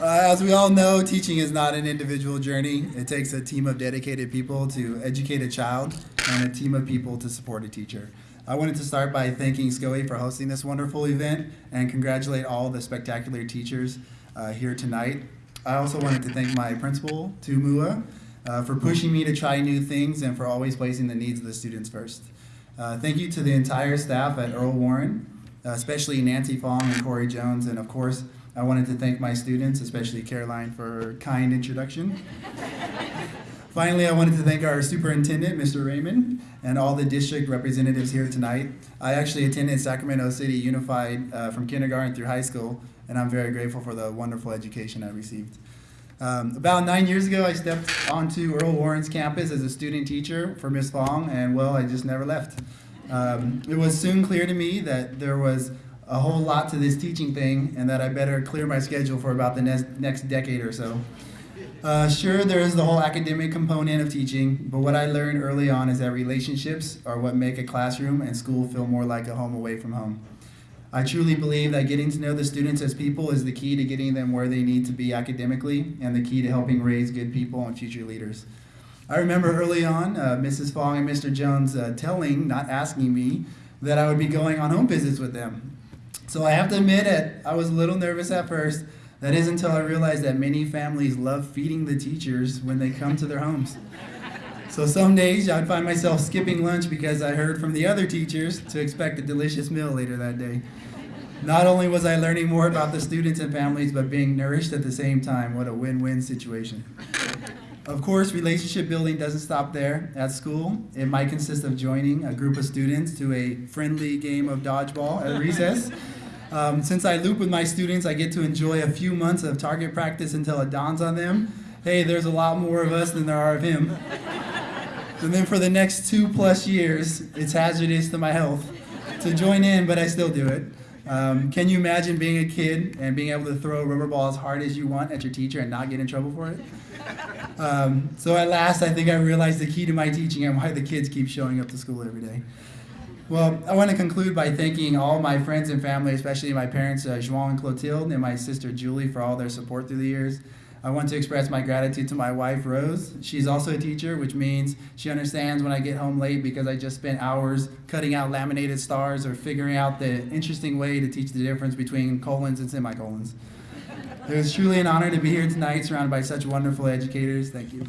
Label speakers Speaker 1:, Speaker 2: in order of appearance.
Speaker 1: Uh, as we all know, teaching is not an individual journey. It takes a team of dedicated people to educate a child and a team of people to support a teacher. I wanted to start by thanking SCOE for hosting this wonderful event and congratulate all the spectacular teachers uh, here tonight. I also wanted to thank my principal, Tumua, uh, for pushing me to try new things and for always placing the needs of the students first. Uh, thank you to the entire staff at Earl Warren, especially Nancy Fong and Corey Jones, and of course, I wanted to thank my students, especially Caroline, for her kind introduction. Finally, I wanted to thank our superintendent, Mr. Raymond, and all the district representatives here tonight. I actually attended Sacramento City Unified uh, from kindergarten through high school, and I'm very grateful for the wonderful education I received. Um, about nine years ago, I stepped onto Earl Warren's campus as a student teacher for Miss Fong, and well, I just never left. Um, it was soon clear to me that there was a whole lot to this teaching thing and that I better clear my schedule for about the next, next decade or so. Uh, sure, there is the whole academic component of teaching, but what I learned early on is that relationships are what make a classroom and school feel more like a home away from home. I truly believe that getting to know the students as people is the key to getting them where they need to be academically and the key to helping raise good people and future leaders. I remember early on, uh, Mrs. Fong and Mr. Jones uh, telling, not asking me, that I would be going on home visits with them. So I have to admit it, I was a little nervous at first. That is until I realized that many families love feeding the teachers when they come to their homes. So some days I'd find myself skipping lunch because I heard from the other teachers to expect a delicious meal later that day. Not only was I learning more about the students and families, but being nourished at the same time. What a win-win situation. Of course, relationship building doesn't stop there. At school, it might consist of joining a group of students to a friendly game of dodgeball at recess. Um, since I loop with my students, I get to enjoy a few months of target practice until it dawns on them, hey, there's a lot more of us than there are of him. and then for the next two plus years, it's hazardous to my health to join in, but I still do it. Um, can you imagine being a kid and being able to throw a rubber ball as hard as you want at your teacher and not get in trouble for it? Um, so at last, I think I realized the key to my teaching and why the kids keep showing up to school every day. Well, I want to conclude by thanking all my friends and family, especially my parents, uh, Joan and Clotilde, and my sister Julie for all their support through the years. I want to express my gratitude to my wife, Rose. She's also a teacher, which means she understands when I get home late because I just spent hours cutting out laminated stars or figuring out the interesting way to teach the difference between colons and semicolons. It was truly an honor to be here tonight surrounded by such wonderful educators. Thank you.